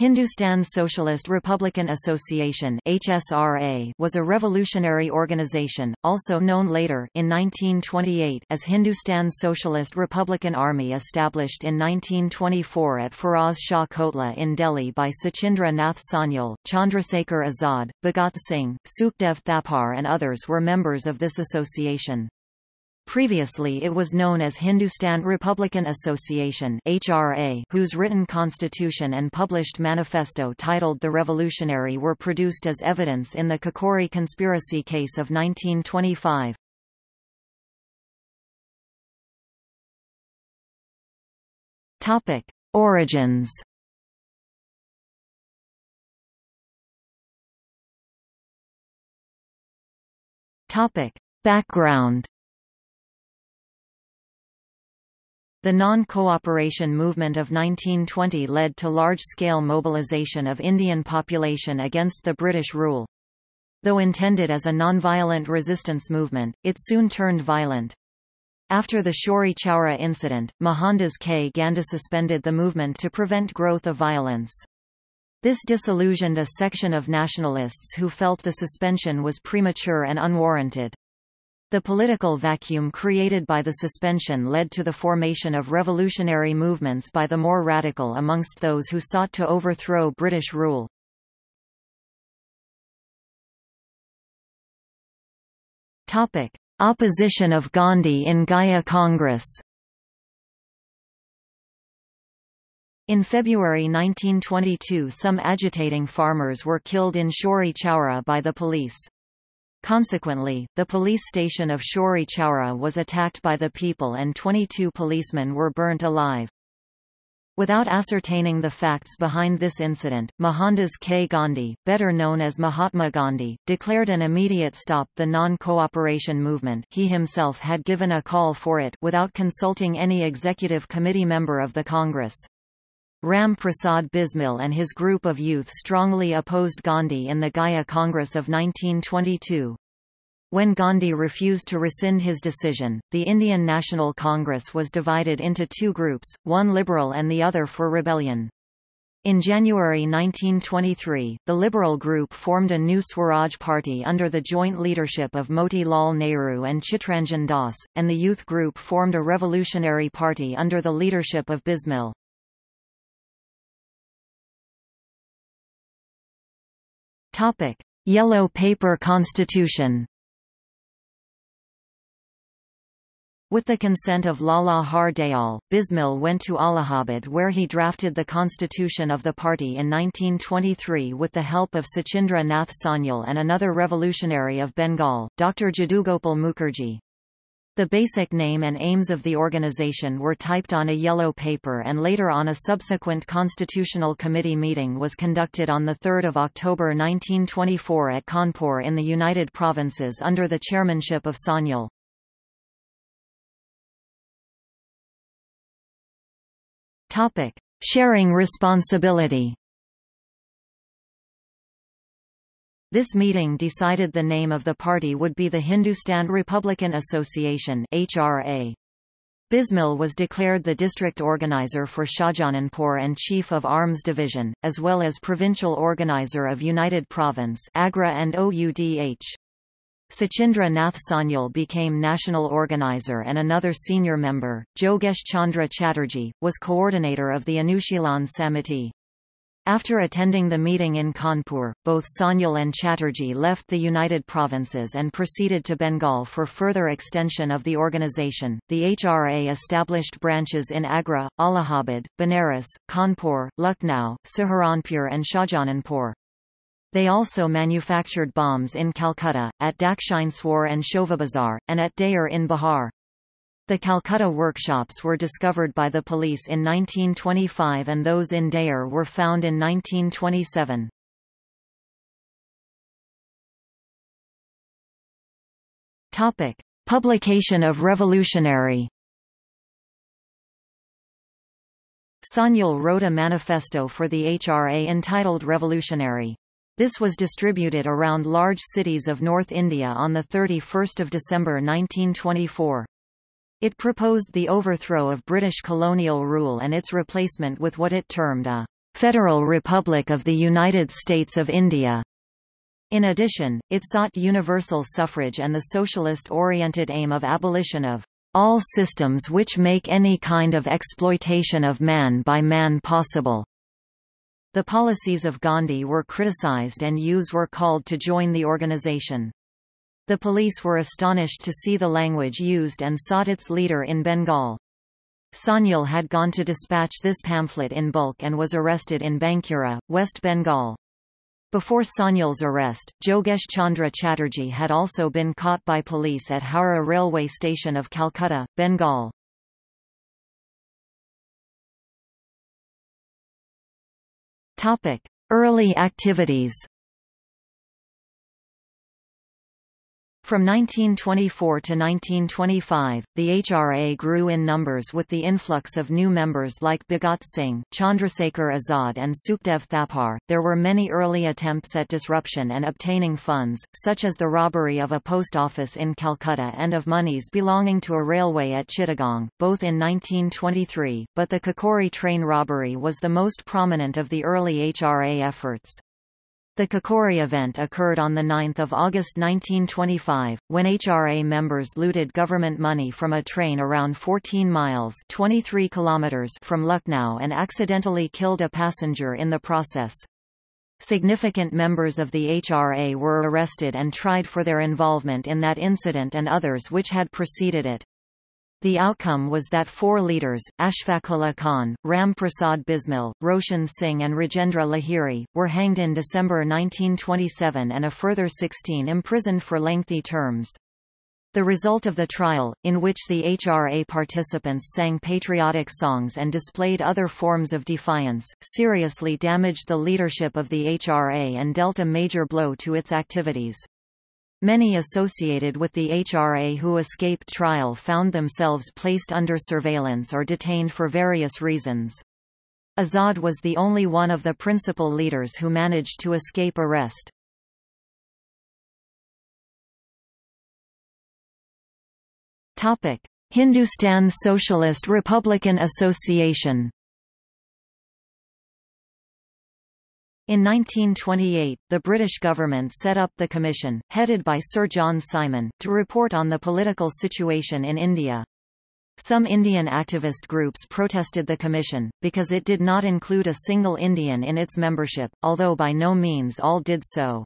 Hindustan Socialist Republican Association HSRA was a revolutionary organization, also known later in 1928 as Hindustan Socialist Republican Army established in 1924 at Firoz Shah Kotla in Delhi by Sachindra Nath Sanyal, Chandrasekhar Azad, Bhagat Singh, Sukhdev Thapar and others were members of this association. Previously it was known as Hindustan Republican Association HRA, whose written constitution and published manifesto titled The Revolutionary were produced as evidence in the Kakori conspiracy case of 1925. Topic: Origins. Topic: Background. The non-cooperation movement of 1920 led to large-scale mobilization of Indian population against the British rule. Though intended as a non-violent resistance movement, it soon turned violent. After the Chauri Chaura incident, Mohandas K. Gandhi suspended the movement to prevent growth of violence. This disillusioned a section of nationalists who felt the suspension was premature and unwarranted. The political vacuum created by the suspension led to the formation of revolutionary movements by the more radical amongst those who sought to overthrow British rule. Topic: Opposition of Gandhi in Gaya Congress. In February 1922 some agitating farmers were killed in Chauri Chaura by the police. Consequently, the police station of Chauri Chaura was attacked by the people and 22 policemen were burnt alive. Without ascertaining the facts behind this incident, Mohandas K. Gandhi, better known as Mahatma Gandhi, declared an immediate stop the non-cooperation movement he himself had given a call for it without consulting any executive committee member of the Congress. Ram Prasad Bismil and his group of youth strongly opposed Gandhi in the Gaya Congress of 1922. When Gandhi refused to rescind his decision, the Indian National Congress was divided into two groups, one liberal and the other for rebellion. In January 1923, the Liberal group formed a new Swaraj Party under the joint leadership of Moti Lal Nehru and Chittaranjan Das, and the Youth group formed a Revolutionary Party under the leadership of Bismil. Topic: Yellow Paper Constitution. With the consent of Lala Har Dayal, Bismil went to Allahabad where he drafted the constitution of the party in 1923 with the help of Sachindra Nath Sanyal and another revolutionary of Bengal, Dr. Jadugopal Mukherjee. The basic name and aims of the organization were typed on a yellow paper and later on a subsequent Constitutional Committee meeting was conducted on 3 October 1924 at Kanpur in the United Provinces under the chairmanship of Sanyal. Sharing responsibility This meeting decided the name of the party would be the Hindustan Republican Association HRA. Bismil was declared the district organizer for Shahjahanpur and chief of arms division, as well as provincial organizer of United Province Agra and OUDH. Sachindra Nath Sanyal became national organizer and another senior member, Jogesh Chandra Chatterjee, was coordinator of the Anushilan Samiti. After attending the meeting in Kanpur, both Sanyal and Chatterjee left the United Provinces and proceeded to Bengal for further extension of the organization. The HRA established branches in Agra, Allahabad, Benares, Kanpur, Lucknow, Saharanpur, and Shahjahanpur. They also manufactured bombs in Calcutta, at Dakshineswar and Shovabazar, and at Deoghar in Bihar. The Calcutta workshops were discovered by the police in 1925 and those in Deoghar were found in 1927. Topic: Publication of Revolutionary. Sanyal wrote a manifesto for the HRA entitled Revolutionary. This was distributed around large cities of North India on 31 December 1924. It proposed the overthrow of British colonial rule and its replacement with what it termed a Federal Republic of the United States of India. In addition, it sought universal suffrage and the socialist-oriented aim of abolition of all systems which make any kind of exploitation of man by man possible. The policies of Gandhi were criticized and youths were called to join the organization. The police were astonished to see the language used and sought its leader in Bengal. Sanyal had gone to dispatch this pamphlet in bulk and was arrested in Bankura, West Bengal. Before Sanyal's arrest, Jogesh Chandra Chatterjee had also been caught by police at Howrah railway station of Calcutta, Bengal. Early activities From 1924 to 1925, the HRA grew in numbers with the influx of new members like Bhagat Singh, Chandrasekhar Azad and Sukhdev Thapar. There were many early attempts at disruption and obtaining funds, such as the robbery of a post office in Calcutta and of monies belonging to a railway at Chittagong, both in 1923, but the Kakori train robbery was the most prominent of the early HRA efforts. The Kakori event occurred on 9 August 1925, when HRA members looted government money from a train around 14 miles 23 kilometers from Lucknow and accidentally killed a passenger in the process. Significant members of the HRA were arrested and tried for their involvement in that incident and others which had preceded it. The outcome was that four leaders, Ashfaqullah Khan, Ram Prasad Bismil, Roshan Singh and Rajendra Lahiri, were hanged in December 1927 and a further 16 imprisoned for lengthy terms. The result of the trial, in which the HRA participants sang patriotic songs and displayed other forms of defiance, seriously damaged the leadership of the HRA and dealt a major blow to its activities. Many associated with the HRA who escaped trial found themselves placed under surveillance or detained for various reasons. Azad was the only one of the principal leaders who managed to escape arrest. Hindustan Socialist Republican Association In 1928, the British government set up the commission, headed by Sir John Simon, to report on the political situation in India. Some Indian activist groups protested the commission, because it did not include a single Indian in its membership, although by no means all did so.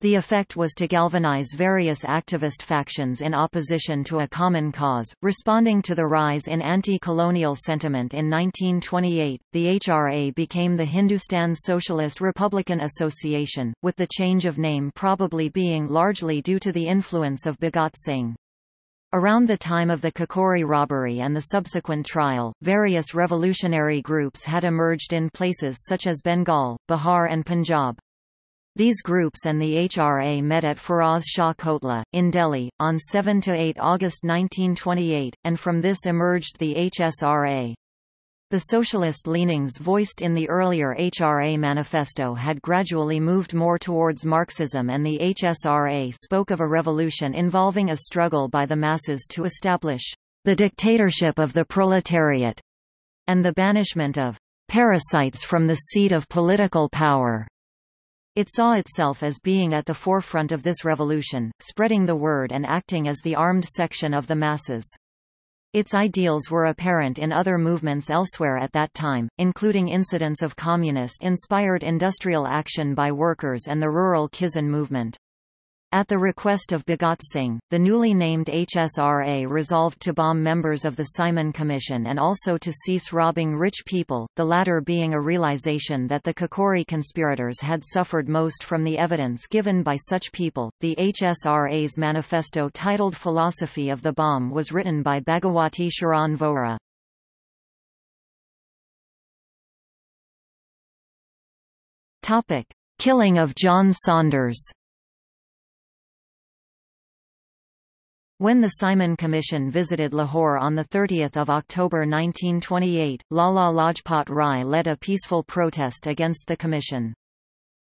The effect was to galvanize various activist factions in opposition to a common cause. Responding to the rise in anti colonial sentiment in 1928, the HRA became the Hindustan Socialist Republican Association, with the change of name probably being largely due to the influence of Bhagat Singh. Around the time of the Kakori robbery and the subsequent trial, various revolutionary groups had emerged in places such as Bengal, Bihar and Punjab. These groups and the HRA met at Firoz Shah Kotla, in Delhi, on 7–8 August 1928, and from this emerged the HSRA. The socialist leanings voiced in the earlier HRA manifesto had gradually moved more towards Marxism and the HSRA spoke of a revolution involving a struggle by the masses to establish the dictatorship of the proletariat and the banishment of parasites from the seat of political power. It saw itself as being at the forefront of this revolution, spreading the word and acting as the armed section of the masses. Its ideals were apparent in other movements elsewhere at that time, including incidents of communist-inspired industrial action by workers and the rural Kisan movement. At the request of Bhagat Singh, the newly named HSRA resolved to bomb members of the Simon Commission and also to cease robbing rich people, the latter being a realization that the Kakori conspirators had suffered most from the evidence given by such people. The HSRA's manifesto titled Philosophy of the Bomb was written by Bhagawati Sharan Vohra. Killing of John Saunders When the Simon Commission visited Lahore on 30 October 1928, Lala Lajpat Rai led a peaceful protest against the commission.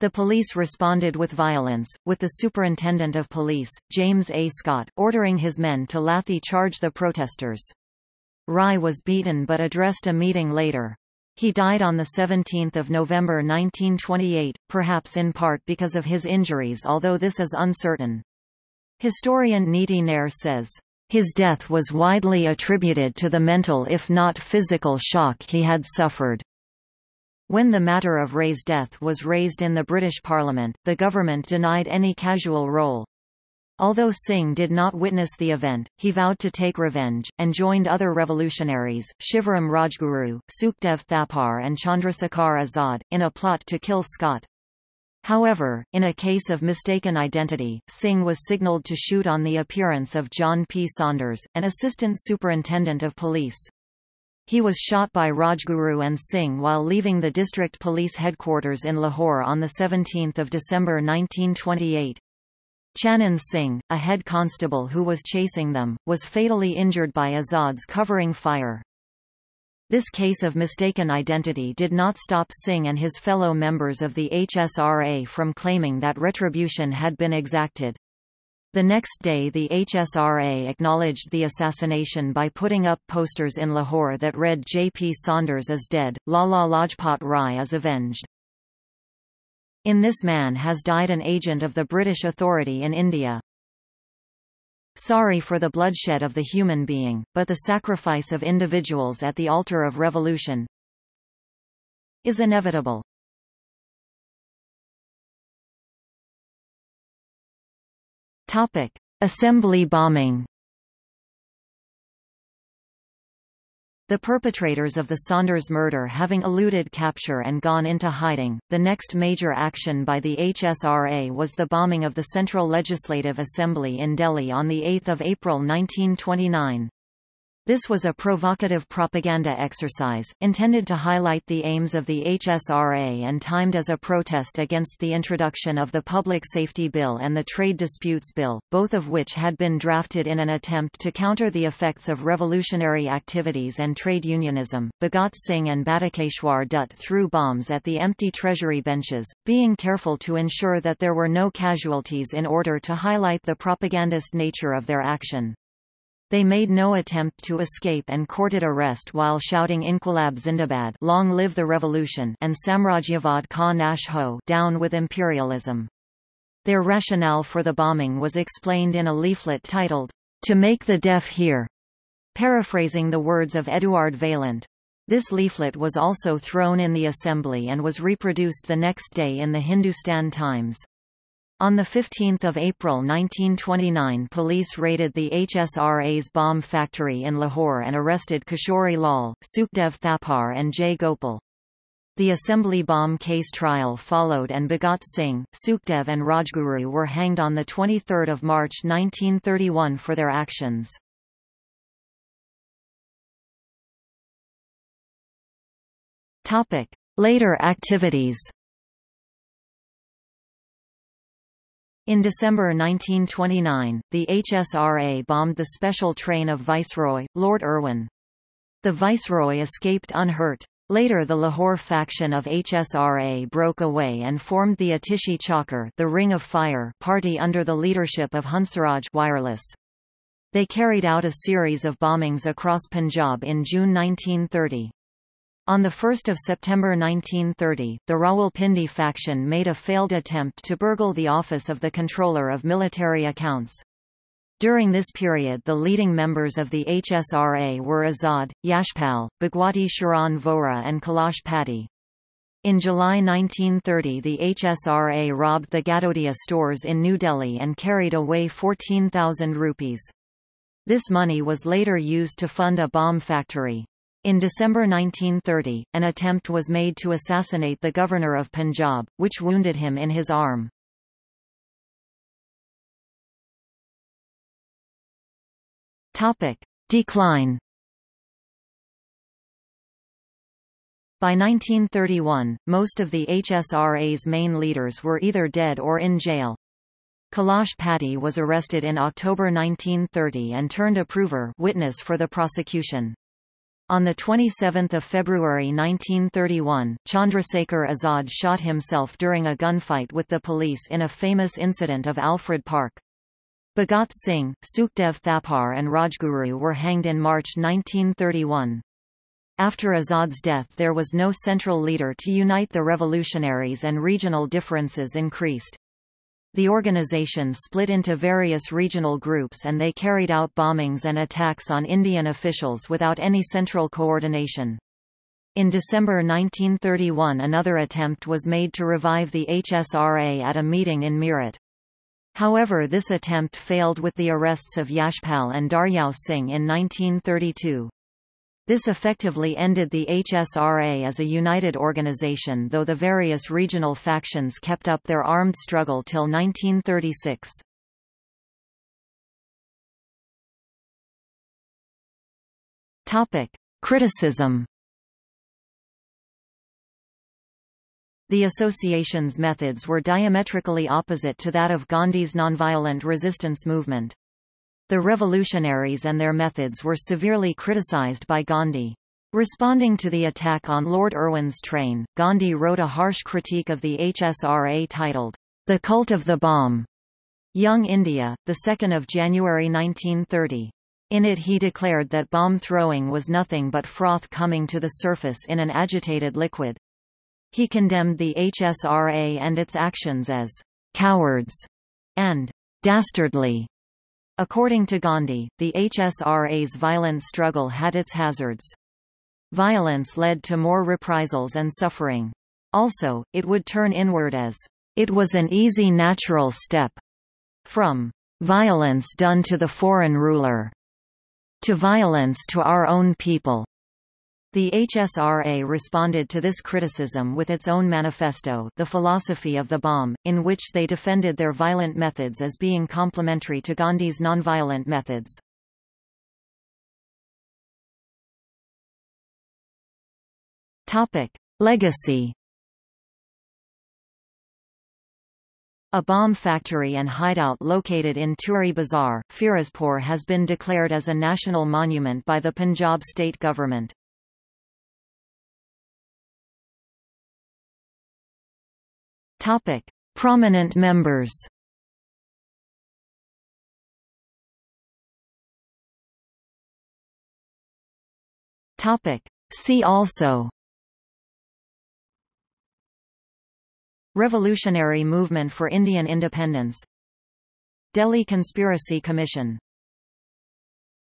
The police responded with violence, with the Superintendent of Police, James A. Scott, ordering his men to lathi charge the protesters. Rai was beaten but addressed a meeting later. He died on 17 November 1928, perhaps in part because of his injuries although this is uncertain. Historian Neeti Nair says, his death was widely attributed to the mental if not physical shock he had suffered. When the matter of Rai's death was raised in the British Parliament, the government denied any casual role. Although Singh did not witness the event, he vowed to take revenge, and joined other revolutionaries, Shivaram Rajguru, Sukhdev Thapar and Chandrasekhar Azad, in a plot to kill Scott. However, in a case of mistaken identity, Singh was signalled to shoot on the appearance of John P. Saunders, an assistant superintendent of police. He was shot by Rajguru and Singh while leaving the district police headquarters in Lahore on 17 December 1928. Chanan Singh, a head constable who was chasing them, was fatally injured by Azad's covering fire. This case of mistaken identity did not stop Singh and his fellow members of the HSRA from claiming that retribution had been exacted. The next day the HSRA acknowledged the assassination by putting up posters in Lahore that read J.P. Saunders is dead, Lala Lajpat Rai is avenged. In this man has died an agent of the British authority in India. Sorry for the bloodshed of the human being, but the sacrifice of individuals at the altar of revolution is inevitable. Topic: Assembly bombing. The perpetrators of the Saunders murder having eluded capture and gone into hiding, the next major action by the HSRA was the bombing of the Central Legislative Assembly in Delhi on 8 April 1929. This was a provocative propaganda exercise, intended to highlight the aims of the HSRA and timed as a protest against the introduction of the Public Safety Bill and the Trade Disputes Bill, both of which had been drafted in an attempt to counter the effects of revolutionary activities and trade unionism. Bhagat Singh and Batukeshwar Dutt threw bombs at the empty treasury benches, being careful to ensure that there were no casualties in order to highlight the propagandist nature of their action. They made no attempt to escape and courted arrest while shouting Inquilab Zindabad long live the revolution and Samrajyavad ka nash ho down with imperialism. Their rationale for the bombing was explained in a leaflet titled, To Make the Deaf Hear, paraphrasing the words of Eduard Vaillant. This leaflet was also thrown in the assembly and was reproduced the next day in the Hindustan Times. On 15 April 1929 police raided the HSRA's bomb factory in Lahore and arrested Kishori Lal, Sukhdev Thapar and Jai Gopal. The assembly bomb case trial followed and Bhagat Singh, Sukhdev and Rajguru were hanged on 23 March 1931 for their actions. Later activities In December 1929, the HSRA bombed the special train of Viceroy, Lord Irwin. The Viceroy escaped unhurt. Later the Lahore faction of HSRA broke away and formed the Atishi Chakar the Ring of Fire party under the leadership of Hansraj Wireless. They carried out a series of bombings across Punjab in June 1930. On 1 September 1930, the Rawalpindi faction made a failed attempt to burgle the office of the Controller of Military Accounts. During this period the leading members of the HSRA were Azad, Yashpal, Bhagwati Sharan Vohra and Kailash Pati. In July 1930 the HSRA robbed the Gadodia stores in New Delhi and carried away 14,000 rupees. This money was later used to fund a bomb factory. In December 1930, an attempt was made to assassinate the governor of Punjab, which wounded him in his arm. Topic. Decline By 1931, most of the HSRA's main leaders were either dead or in jail. Kailash Pati was arrested in October 1930 and turned approver witness for the prosecution. On 27 February 1931, Chandrasekhar Azad shot himself during a gunfight with the police in a famous incident of Alfred Park. Bhagat Singh, Sukhdev Thapar and Rajguru were hanged in March 1931. After Azad's death there was no central leader to unite the revolutionaries and regional differences increased. The organization split into various regional groups and they carried out bombings and attacks on Indian officials without any central coordination. In December 1931 another attempt was made to revive the HSRA at a meeting in Meerut. However this attempt failed with the arrests of Yashpal and Daryao Singh in 1932. This effectively ended the HSRA as a united organization though the various regional factions kept up their armed struggle till 1936. Topic: Criticism. The association's methods were diametrically opposite to that of Gandhi's nonviolent resistance movement. The revolutionaries and their methods were severely criticized by Gandhi. Responding to the attack on Lord Irwin's train, Gandhi wrote a harsh critique of the HSRA titled, The Cult of the Bomb. Young India, 2 January 1930. In it he declared that bomb throwing was nothing but froth coming to the surface in an agitated liquid. He condemned the HSRA and its actions as cowards and dastardly. According to Gandhi, the HSRA's violent struggle had its hazards. Violence led to more reprisals and suffering. Also, it would turn inward as, "...it was an easy natural step," from "...violence done to the foreign ruler," to violence to our own people. The HSRA responded to this criticism with its own manifesto The Philosophy of the Bomb, in which they defended their violent methods as being complementary to Gandhi's nonviolent methods. Legacy A bomb factory and hideout located in Turi Bazar, Firozpur has been declared as a national monument by the Punjab state government. Topic: Prominent members. Topic: See also. Revolutionary Movement for Indian Independence Delhi Conspiracy Commission